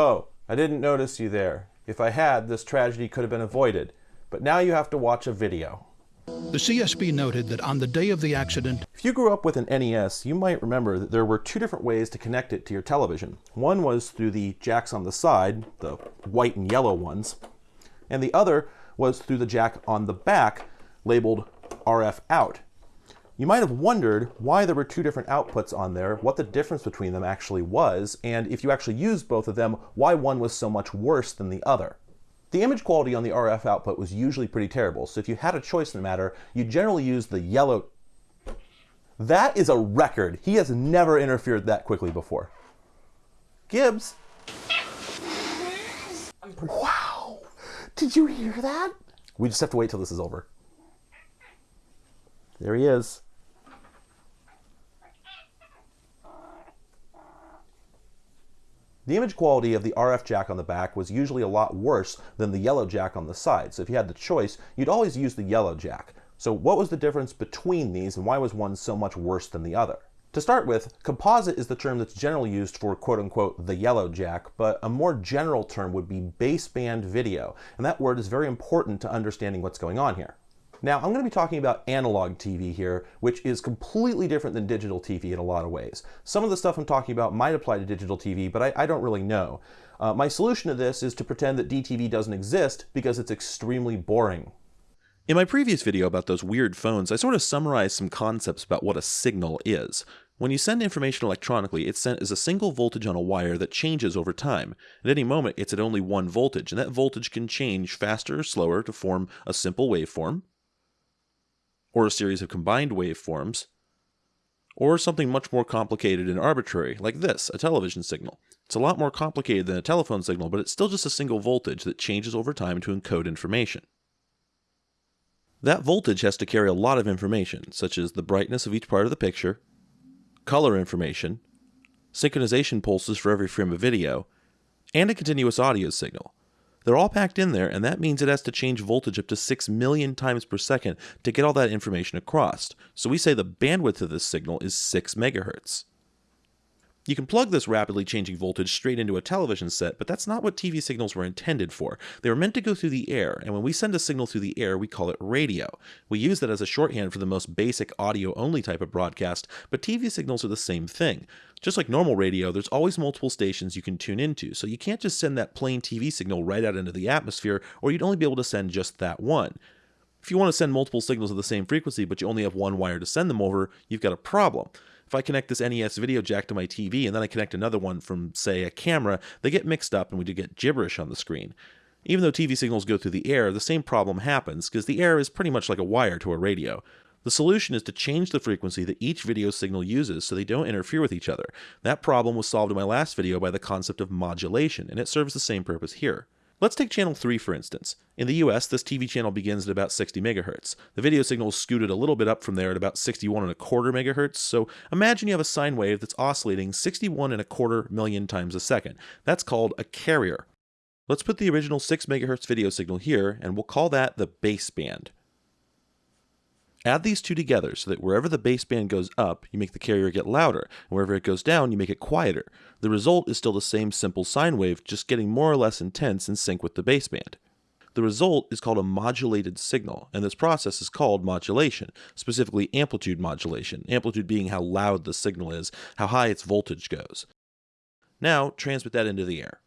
Oh, I didn't notice you there. If I had, this tragedy could have been avoided. But now you have to watch a video. The CSB noted that on the day of the accident, If you grew up with an NES, you might remember that there were two different ways to connect it to your television. One was through the jacks on the side, the white and yellow ones, and the other was through the jack on the back, labeled RF out. You might have wondered why there were two different outputs on there, what the difference between them actually was, and if you actually used both of them, why one was so much worse than the other. The image quality on the RF output was usually pretty terrible, so if you had a choice in the matter, you generally use the yellow. That is a record. He has never interfered that quickly before. Gibbs. Wow. Did you hear that? We just have to wait till this is over. There he is. The image quality of the RF jack on the back was usually a lot worse than the yellow jack on the side. So if you had the choice, you'd always use the yellow jack. So what was the difference between these and why was one so much worse than the other? To start with, composite is the term that's generally used for quote unquote the yellow jack, but a more general term would be baseband video. And that word is very important to understanding what's going on here. Now, I'm going to be talking about analog TV here, which is completely different than digital TV in a lot of ways. Some of the stuff I'm talking about might apply to digital TV, but I, I don't really know. Uh, my solution to this is to pretend that DTV doesn't exist because it's extremely boring. In my previous video about those weird phones, I sort of summarized some concepts about what a signal is. When you send information electronically, it's sent as a single voltage on a wire that changes over time. At any moment, it's at only one voltage, and that voltage can change faster or slower to form a simple waveform, or a series of combined waveforms, or something much more complicated and arbitrary, like this, a television signal. It's a lot more complicated than a telephone signal, but it's still just a single voltage that changes over time to encode information. That voltage has to carry a lot of information, such as the brightness of each part of the picture, color information, synchronization pulses for every frame of video, and a continuous audio signal. They're all packed in there, and that means it has to change voltage up to 6 million times per second to get all that information across. So we say the bandwidth of this signal is 6 megahertz. You can plug this rapidly changing voltage straight into a television set, but that's not what TV signals were intended for. They were meant to go through the air, and when we send a signal through the air, we call it radio. We use that as a shorthand for the most basic audio-only type of broadcast, but TV signals are the same thing. Just like normal radio, there's always multiple stations you can tune into, so you can't just send that plain TV signal right out into the atmosphere, or you'd only be able to send just that one. If you want to send multiple signals of the same frequency, but you only have one wire to send them over, you've got a problem. If I connect this NES video jack to my TV and then I connect another one from, say, a camera, they get mixed up and we do get gibberish on the screen. Even though TV signals go through the air, the same problem happens because the air is pretty much like a wire to a radio. The solution is to change the frequency that each video signal uses so they don't interfere with each other. That problem was solved in my last video by the concept of modulation, and it serves the same purpose here. Let's take channel 3 for instance. In the US, this TV channel begins at about 60 megahertz. The video signal is scooted a little bit up from there at about 61 and a quarter megahertz, so imagine you have a sine wave that's oscillating 61 and a quarter million times a second. That's called a carrier. Let's put the original 6 megahertz video signal here, and we'll call that the baseband. Add these two together so that wherever the baseband goes up, you make the carrier get louder, and wherever it goes down, you make it quieter. The result is still the same simple sine wave, just getting more or less intense in sync with the baseband. The result is called a modulated signal, and this process is called modulation, specifically amplitude modulation, amplitude being how loud the signal is, how high its voltage goes. Now, transmit that into the air.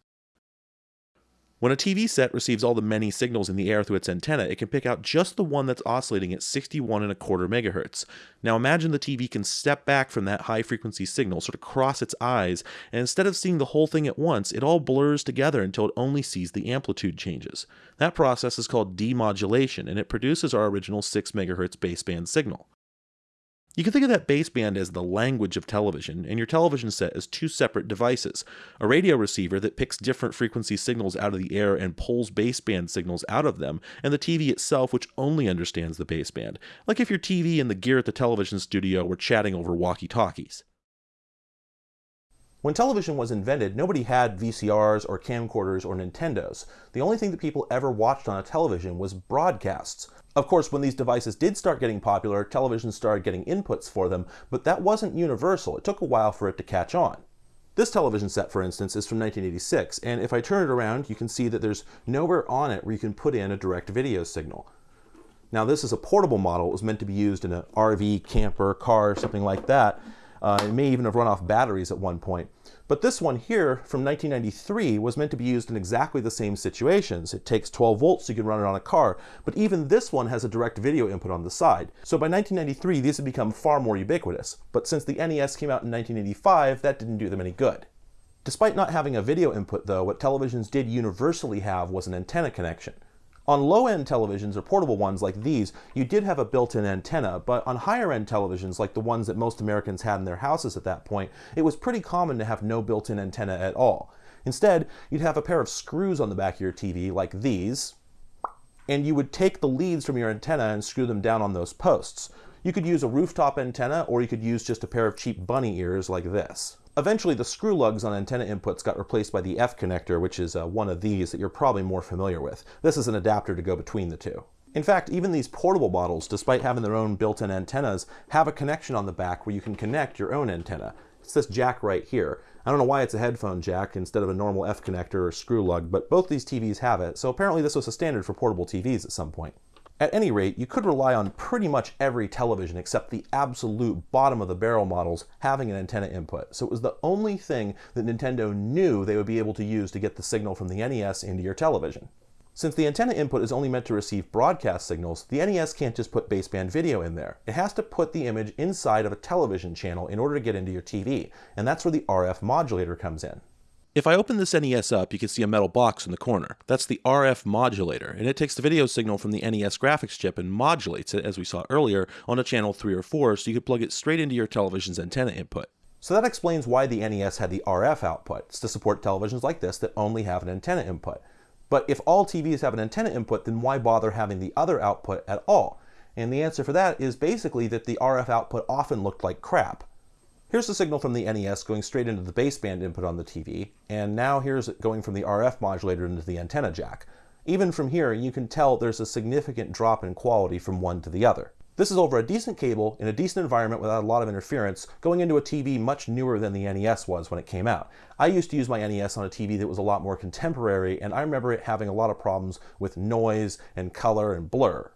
When a TV set receives all the many signals in the air through its antenna, it can pick out just the one that's oscillating at 61 and a quarter megahertz. Now imagine the TV can step back from that high frequency signal, sort of cross its eyes, and instead of seeing the whole thing at once, it all blurs together until it only sees the amplitude changes. That process is called demodulation, and it produces our original 6 megahertz baseband signal. You can think of that baseband as the language of television, and your television set as two separate devices. A radio receiver that picks different frequency signals out of the air and pulls baseband signals out of them, and the TV itself which only understands the baseband, like if your TV and the gear at the television studio were chatting over walkie-talkies. When television was invented, nobody had VCRs or camcorders or Nintendos. The only thing that people ever watched on a television was broadcasts. Of course, when these devices did start getting popular, television started getting inputs for them, but that wasn't universal. It took a while for it to catch on. This television set, for instance, is from 1986, and if I turn it around, you can see that there's nowhere on it where you can put in a direct video signal. Now, this is a portable model. It was meant to be used in an RV, camper, car, something like that. Uh, it may even have run off batteries at one point. But this one here from 1993 was meant to be used in exactly the same situations. It takes 12 volts, so you can run it on a car, but even this one has a direct video input on the side. So by 1993, these had become far more ubiquitous. But since the NES came out in 1985, that didn't do them any good. Despite not having a video input though, what televisions did universally have was an antenna connection. On low-end televisions or portable ones like these, you did have a built-in antenna, but on higher-end televisions like the ones that most Americans had in their houses at that point, it was pretty common to have no built-in antenna at all. Instead, you'd have a pair of screws on the back of your TV like these, and you would take the leads from your antenna and screw them down on those posts. You could use a rooftop antenna, or you could use just a pair of cheap bunny ears like this. Eventually, the screw lugs on antenna inputs got replaced by the F connector, which is uh, one of these that you're probably more familiar with. This is an adapter to go between the two. In fact, even these portable models, despite having their own built-in antennas, have a connection on the back where you can connect your own antenna. It's this jack right here. I don't know why it's a headphone jack instead of a normal F connector or screw lug, but both these TVs have it, so apparently this was a standard for portable TVs at some point. At any rate, you could rely on pretty much every television except the absolute bottom of the barrel models having an antenna input. So it was the only thing that Nintendo knew they would be able to use to get the signal from the NES into your television. Since the antenna input is only meant to receive broadcast signals, the NES can't just put baseband video in there. It has to put the image inside of a television channel in order to get into your TV, and that's where the RF modulator comes in. If I open this NES up, you can see a metal box in the corner. That's the RF modulator, and it takes the video signal from the NES graphics chip and modulates it, as we saw earlier, on a channel 3 or 4 so you could plug it straight into your television's antenna input. So that explains why the NES had the RF output. It's to support televisions like this that only have an antenna input. But if all TVs have an antenna input, then why bother having the other output at all? And the answer for that is basically that the RF output often looked like crap. Here's the signal from the NES going straight into the baseband input on the TV, and now here's it going from the RF modulator into the antenna jack. Even from here, you can tell there's a significant drop in quality from one to the other. This is over a decent cable in a decent environment without a lot of interference, going into a TV much newer than the NES was when it came out. I used to use my NES on a TV that was a lot more contemporary, and I remember it having a lot of problems with noise and color and blur.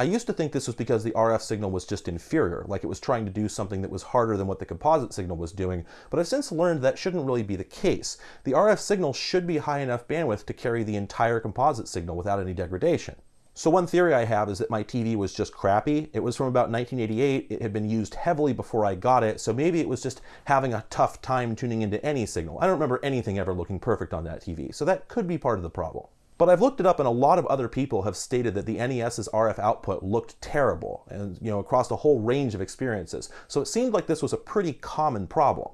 I used to think this was because the RF signal was just inferior, like it was trying to do something that was harder than what the composite signal was doing, but I've since learned that shouldn't really be the case. The RF signal should be high enough bandwidth to carry the entire composite signal without any degradation. So one theory I have is that my TV was just crappy. It was from about 1988. It had been used heavily before I got it, so maybe it was just having a tough time tuning into any signal. I don't remember anything ever looking perfect on that TV, so that could be part of the problem. But I've looked it up and a lot of other people have stated that the NES's RF output looked terrible and you know across a whole range of experiences. So it seemed like this was a pretty common problem.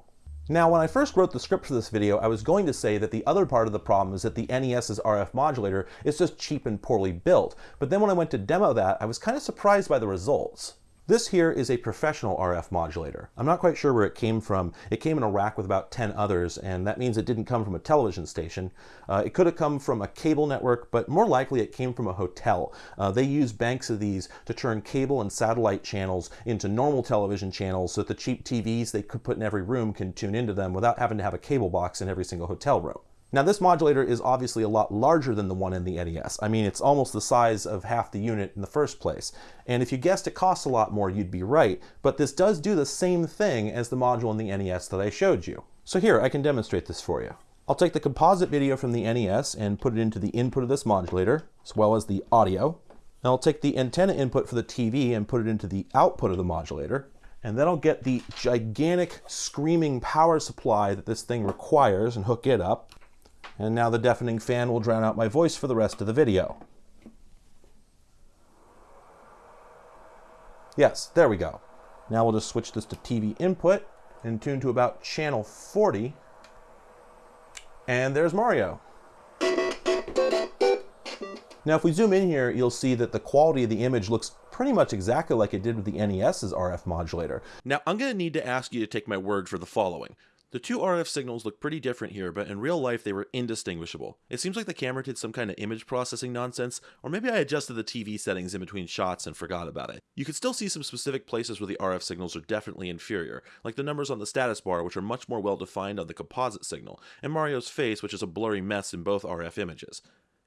Now, when I first wrote the script for this video, I was going to say that the other part of the problem is that the NES's RF modulator is just cheap and poorly built. But then when I went to demo that, I was kind of surprised by the results. This here is a professional RF modulator. I'm not quite sure where it came from. It came in a rack with about 10 others, and that means it didn't come from a television station. Uh, it could have come from a cable network, but more likely it came from a hotel. Uh, they use banks of these to turn cable and satellite channels into normal television channels so that the cheap TVs they could put in every room can tune into them without having to have a cable box in every single hotel room. Now this modulator is obviously a lot larger than the one in the NES. I mean, it's almost the size of half the unit in the first place. And if you guessed it costs a lot more, you'd be right. But this does do the same thing as the module in the NES that I showed you. So here, I can demonstrate this for you. I'll take the composite video from the NES and put it into the input of this modulator, as well as the audio. And I'll take the antenna input for the TV and put it into the output of the modulator. And then I'll get the gigantic screaming power supply that this thing requires and hook it up and now the deafening fan will drown out my voice for the rest of the video. Yes, there we go. Now we'll just switch this to TV input and tune to about channel 40. And there's Mario. Now if we zoom in here, you'll see that the quality of the image looks pretty much exactly like it did with the NES's RF modulator. Now I'm going to need to ask you to take my word for the following. The two RF signals look pretty different here, but in real life they were indistinguishable. It seems like the camera did some kind of image processing nonsense, or maybe I adjusted the TV settings in between shots and forgot about it. You can still see some specific places where the RF signals are definitely inferior, like the numbers on the status bar which are much more well defined on the composite signal, and Mario's face which is a blurry mess in both RF images.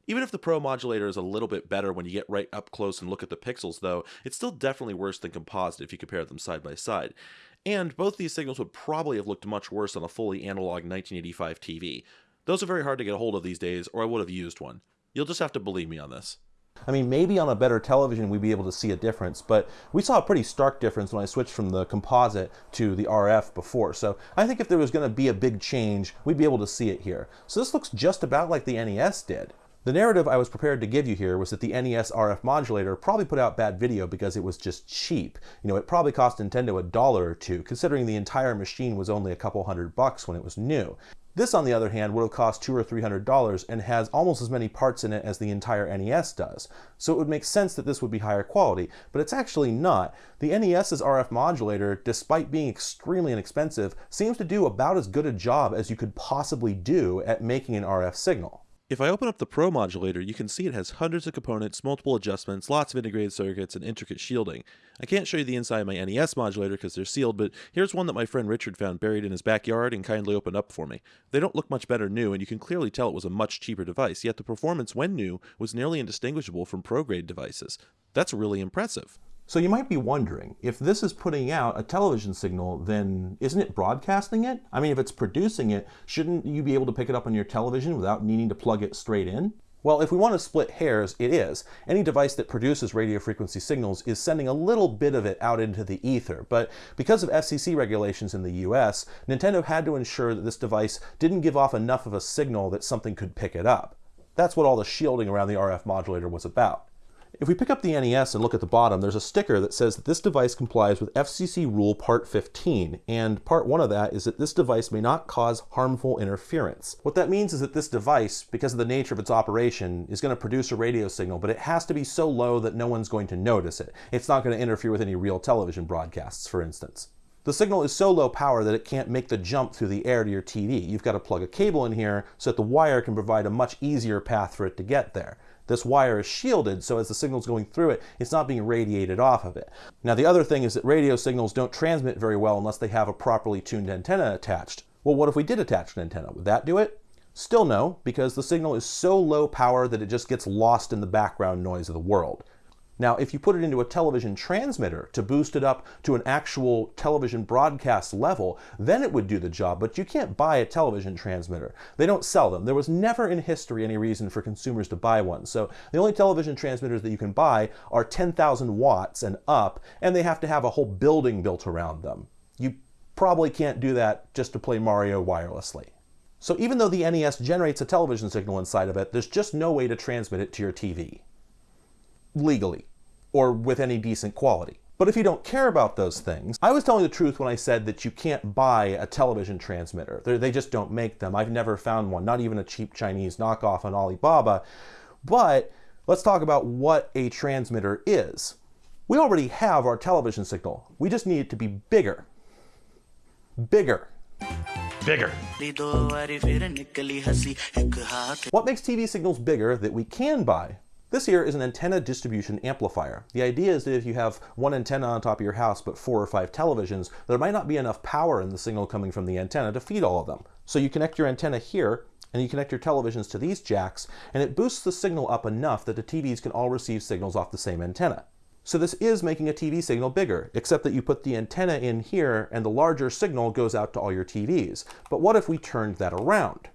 Even if the Pro modulator is a little bit better when you get right up close and look at the pixels, though, it's still definitely worse than composite if you compare them side by side. And both these signals would probably have looked much worse on a fully analog 1985 TV. Those are very hard to get a hold of these days, or I would have used one. You'll just have to believe me on this. I mean, maybe on a better television we'd be able to see a difference, but we saw a pretty stark difference when I switched from the composite to the RF before. So I think if there was going to be a big change, we'd be able to see it here. So this looks just about like the NES did. The narrative I was prepared to give you here was that the NES RF modulator probably put out bad video because it was just cheap. You know, it probably cost Nintendo a dollar or two, considering the entire machine was only a couple hundred bucks when it was new. This, on the other hand, would have cost two or three hundred dollars and has almost as many parts in it as the entire NES does. So it would make sense that this would be higher quality, but it's actually not. The NES's RF modulator, despite being extremely inexpensive, seems to do about as good a job as you could possibly do at making an RF signal. If I open up the Pro modulator, you can see it has hundreds of components, multiple adjustments, lots of integrated circuits, and intricate shielding. I can't show you the inside of my NES modulator because they're sealed, but here's one that my friend Richard found buried in his backyard and kindly opened up for me. They don't look much better new, and you can clearly tell it was a much cheaper device, yet the performance when new was nearly indistinguishable from pro-grade devices. That's really impressive. So you might be wondering, if this is putting out a television signal, then isn't it broadcasting it? I mean, if it's producing it, shouldn't you be able to pick it up on your television without needing to plug it straight in? Well, if we want to split hairs, it is. Any device that produces radio frequency signals is sending a little bit of it out into the ether, but because of FCC regulations in the US, Nintendo had to ensure that this device didn't give off enough of a signal that something could pick it up. That's what all the shielding around the RF modulator was about. If we pick up the NES and look at the bottom, there's a sticker that says that this device complies with FCC Rule Part 15, and Part 1 of that is that this device may not cause harmful interference. What that means is that this device, because of the nature of its operation, is going to produce a radio signal, but it has to be so low that no one's going to notice it. It's not going to interfere with any real television broadcasts, for instance. The signal is so low power that it can't make the jump through the air to your TV. You've got to plug a cable in here so that the wire can provide a much easier path for it to get there. This wire is shielded, so as the signal's going through it, it's not being radiated off of it. Now the other thing is that radio signals don't transmit very well unless they have a properly tuned antenna attached. Well, what if we did attach an antenna? Would that do it? Still no, because the signal is so low power that it just gets lost in the background noise of the world. Now, if you put it into a television transmitter to boost it up to an actual television broadcast level, then it would do the job, but you can't buy a television transmitter. They don't sell them. There was never in history any reason for consumers to buy one. So the only television transmitters that you can buy are 10,000 watts and up, and they have to have a whole building built around them. You probably can't do that just to play Mario wirelessly. So even though the NES generates a television signal inside of it, there's just no way to transmit it to your TV. Legally or with any decent quality. But if you don't care about those things, I was telling the truth when I said that you can't buy a television transmitter. They're, they just don't make them. I've never found one, not even a cheap Chinese knockoff on Alibaba. But let's talk about what a transmitter is. We already have our television signal. We just need it to be bigger. Bigger. Bigger. What makes TV signals bigger that we can buy? This here is an antenna distribution amplifier. The idea is that if you have one antenna on top of your house but four or five televisions, there might not be enough power in the signal coming from the antenna to feed all of them. So you connect your antenna here and you connect your televisions to these jacks and it boosts the signal up enough that the TVs can all receive signals off the same antenna. So this is making a TV signal bigger, except that you put the antenna in here and the larger signal goes out to all your TVs. But what if we turned that around?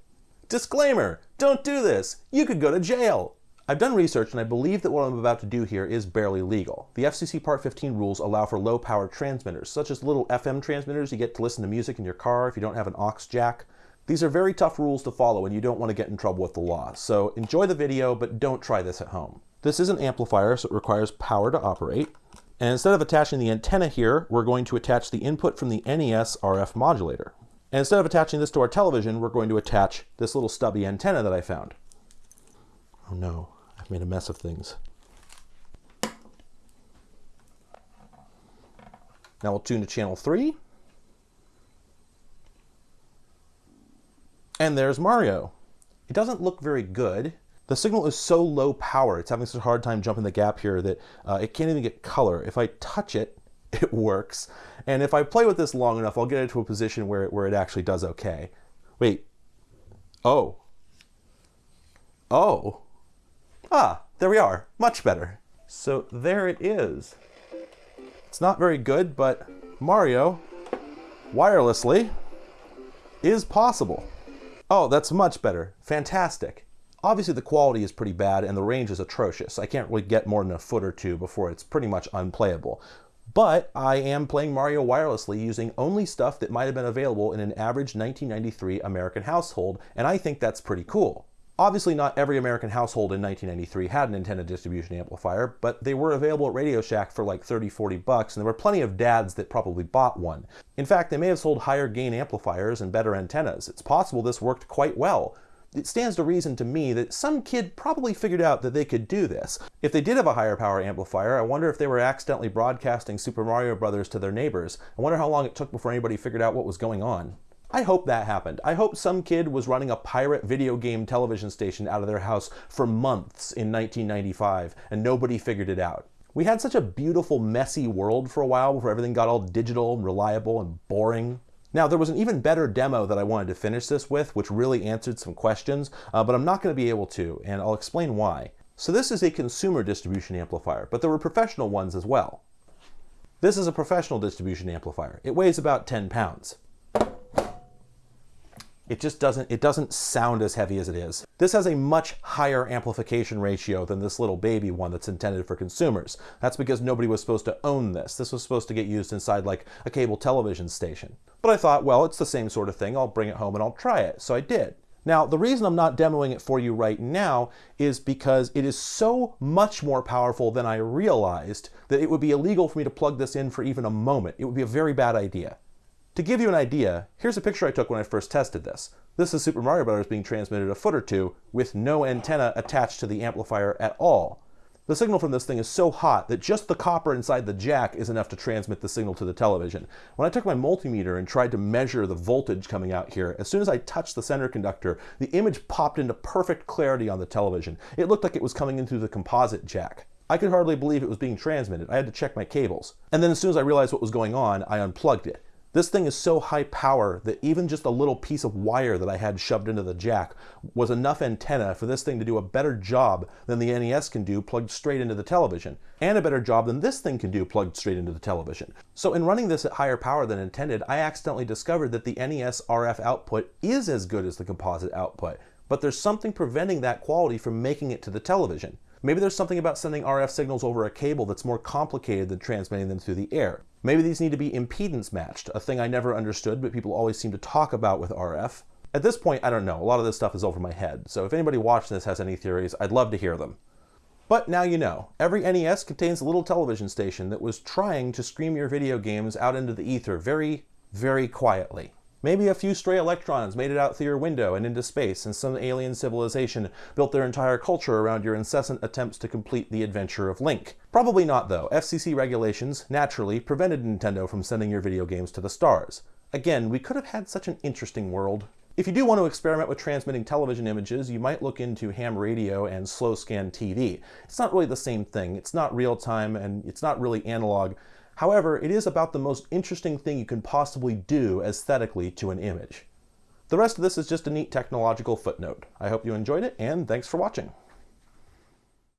Disclaimer, don't do this. You could go to jail. I've done research and I believe that what I'm about to do here is barely legal. The FCC Part 15 rules allow for low power transmitters, such as little FM transmitters you get to listen to music in your car if you don't have an aux jack. These are very tough rules to follow and you don't want to get in trouble with the law, so enjoy the video but don't try this at home. This is an amplifier so it requires power to operate. And instead of attaching the antenna here, we're going to attach the input from the NES RF modulator. And instead of attaching this to our television, we're going to attach this little stubby antenna that I found. Oh no. I've made a mess of things. Now we'll tune to channel 3. And there's Mario. It doesn't look very good. The signal is so low power, it's having such a hard time jumping the gap here that uh, it can't even get color. If I touch it, it works. And if I play with this long enough, I'll get it to a position where it, where it actually does okay. Wait. Oh. Oh. Ah, there we are. Much better. So there it is. It's not very good, but Mario, wirelessly, is possible. Oh, that's much better. Fantastic. Obviously the quality is pretty bad and the range is atrocious. I can't really get more than a foot or two before it's pretty much unplayable. But I am playing Mario wirelessly using only stuff that might have been available in an average 1993 American household, and I think that's pretty cool. Obviously not every American household in 1993 had an antenna distribution amplifier, but they were available at Radio Shack for like 30, 40 bucks, and there were plenty of dads that probably bought one. In fact, they may have sold higher gain amplifiers and better antennas. It's possible this worked quite well. It stands to reason to me that some kid probably figured out that they could do this. If they did have a higher power amplifier, I wonder if they were accidentally broadcasting Super Mario Brothers to their neighbors. I wonder how long it took before anybody figured out what was going on. I hope that happened. I hope some kid was running a pirate video game television station out of their house for months in 1995 and nobody figured it out. We had such a beautiful, messy world for a while before everything got all digital and reliable and boring. Now, there was an even better demo that I wanted to finish this with, which really answered some questions, uh, but I'm not going to be able to, and I'll explain why. So this is a consumer distribution amplifier, but there were professional ones as well. This is a professional distribution amplifier. It weighs about 10 pounds it just doesn't it doesn't sound as heavy as it is. This has a much higher amplification ratio than this little baby one that's intended for consumers. That's because nobody was supposed to own this. This was supposed to get used inside like a cable television station. But I thought, well, it's the same sort of thing. I'll bring it home and I'll try it. So I did. Now, the reason I'm not demoing it for you right now is because it is so much more powerful than I realized that it would be illegal for me to plug this in for even a moment. It would be a very bad idea. To give you an idea, here's a picture I took when I first tested this. This is Super Mario Bros. being transmitted a foot or two with no antenna attached to the amplifier at all. The signal from this thing is so hot that just the copper inside the jack is enough to transmit the signal to the television. When I took my multimeter and tried to measure the voltage coming out here, as soon as I touched the center conductor, the image popped into perfect clarity on the television. It looked like it was coming in through the composite jack. I could hardly believe it was being transmitted. I had to check my cables. And then as soon as I realized what was going on, I unplugged it. This thing is so high power that even just a little piece of wire that I had shoved into the jack was enough antenna for this thing to do a better job than the NES can do plugged straight into the television, and a better job than this thing can do plugged straight into the television. So in running this at higher power than intended, I accidentally discovered that the NES RF output is as good as the composite output, but there's something preventing that quality from making it to the television. Maybe there's something about sending RF signals over a cable that's more complicated than transmitting them through the air. Maybe these need to be impedance matched, a thing I never understood, but people always seem to talk about with RF. At this point, I don't know. A lot of this stuff is over my head, so if anybody watching this has any theories, I'd love to hear them. But now you know. Every NES contains a little television station that was trying to scream your video games out into the ether very, very quietly. Maybe a few stray electrons made it out through your window and into space, and some alien civilization built their entire culture around your incessant attempts to complete the adventure of Link. Probably not, though. FCC regulations, naturally, prevented Nintendo from sending your video games to the stars. Again, we could have had such an interesting world. If you do want to experiment with transmitting television images, you might look into ham radio and slow scan TV. It's not really the same thing. It's not real time and it's not really analog. However, it is about the most interesting thing you can possibly do aesthetically to an image. The rest of this is just a neat technological footnote. I hope you enjoyed it, and thanks for watching.